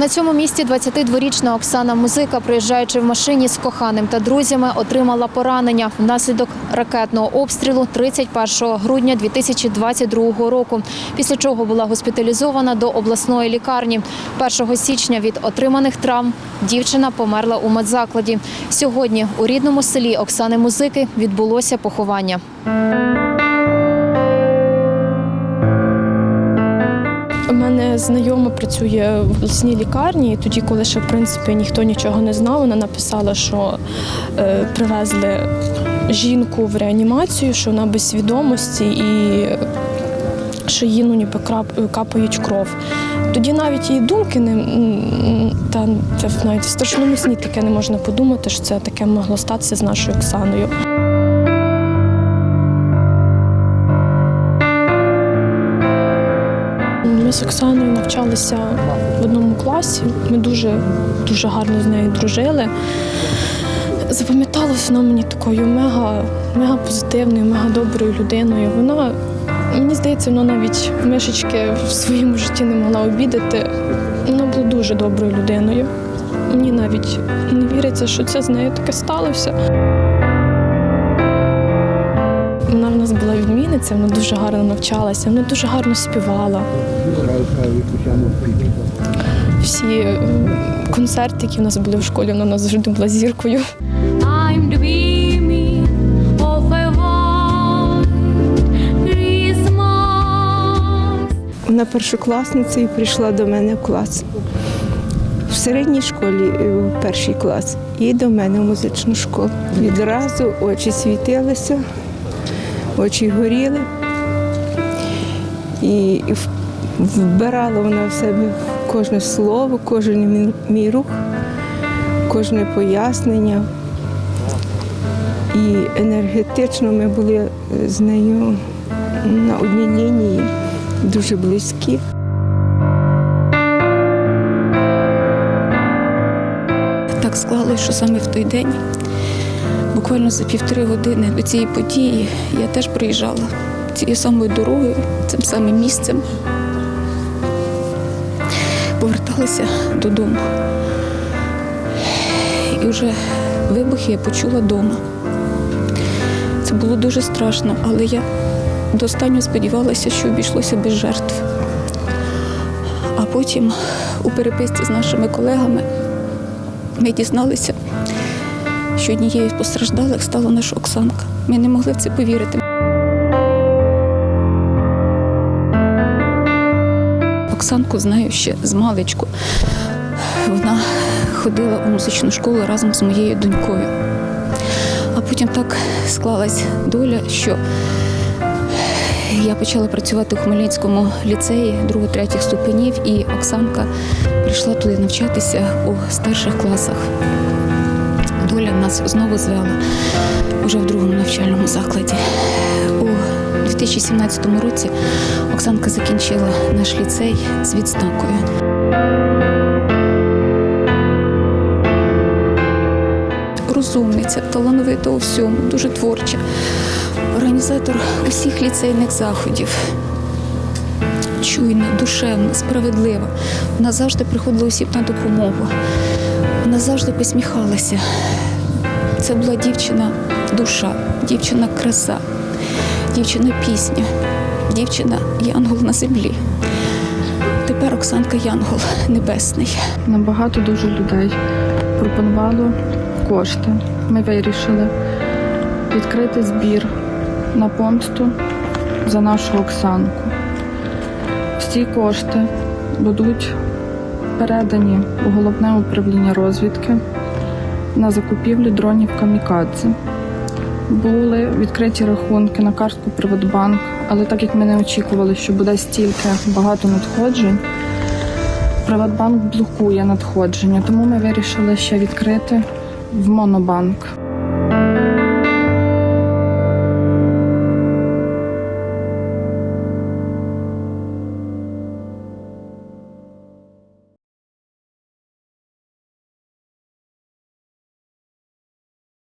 На цьому місці 22-річна Оксана Музика, приїжджаючи в машині з коханим та друзями, отримала поранення внаслідок ракетного обстрілу 31 грудня 2022 року. Після чого була госпіталізована до обласної лікарні. 1 січня від отриманих травм дівчина померла у медзакладі. Сьогодні у рідному селі Оксани Музики відбулося поховання. Знайома працює в обласній лікарні. І тоді, коли ще в принципі ніхто нічого не знав, вона написала, що е, привезли жінку в реанімацію, що вона без свідомості і що їй ну, ніби капають кров. Тоді навіть її думки не та це навіть в страшному сні таке не можна подумати, що це таке могло статися з нашою Оксаною. Ми з Оксаною навчалися в одному класі. Ми дуже, дуже гарно з нею дружили. Запам'яталась вона мені такою мега, мега позитивною, мега доброю людиною. Вона, мені здається, вона навіть мишечки в своєму житті не могла обідати. Вона була дуже доброю людиною. Мені навіть не віриться, що це з нею таке сталося. Вона в нас була відмінниця, вона дуже гарно навчалася, вона дуже гарно співала. Всі е, концерти, які в нас були в школі, вона в нас завжди була зіркою. Вона першокласниця і прийшла до мене в клас. В середній школі е, в перший клас і до мене в музичну школу. Відразу очі світилися, очі горіли. І вбирала вона в себе кожне слово, кожен мій- рух, кожне пояснення. І енергетично ми були е, з нею на одній лінії, дуже близькі. Так склалось, що саме в той день, буквально за півтори години до цієї події, я теж приїжджала цією самою дорогою, цим самим місцем. Поверталася додому. І вже вибухи я почула вдома. Це було дуже страшно, але я до останнього сподівалася, що обійшлося без жертв. А потім у переписці з нашими колегами ми дізналися, що однією з постраждалих стала наша Оксанка. Ми не могли в це повірити. Оксанку знаю ще з маличку. Вона ходила у музичну школу разом з моєю донькою. А потім так склалась доля, що я почала працювати у Хмельницькому ліцеї друго-третіх ступенів, і Оксанка прийшла туди навчатися у старших класах. Нас знову звела уже в другому навчальному закладі. У 2017 році Оксанка закінчила наш ліцей з відзнакою. Розумниця, талановита у всьому, дуже творча. Організатор усіх ліцейних заходів. Чуйна, душевна, справедлива. Вона завжди приходила усім на допомогу. Вона завжди посміхалася. Це була дівчина душа, дівчина краса, дівчина пісня, дівчина Янгол на землі. Тепер Оксанка Янгол Небесний. Набагато дуже людей пропонувало кошти. Ми вирішили відкрити збір на помсту за нашу Оксанку. Всі кошти будуть передані у головне управління розвідки на закупівлю дронів Камікадзе. Були відкриті рахунки на картку Приватбанк, але так як ми не очікували, що буде стільки багато надходжень, Приватбанк блокує надходження, тому ми вирішили ще відкрити в Монобанк.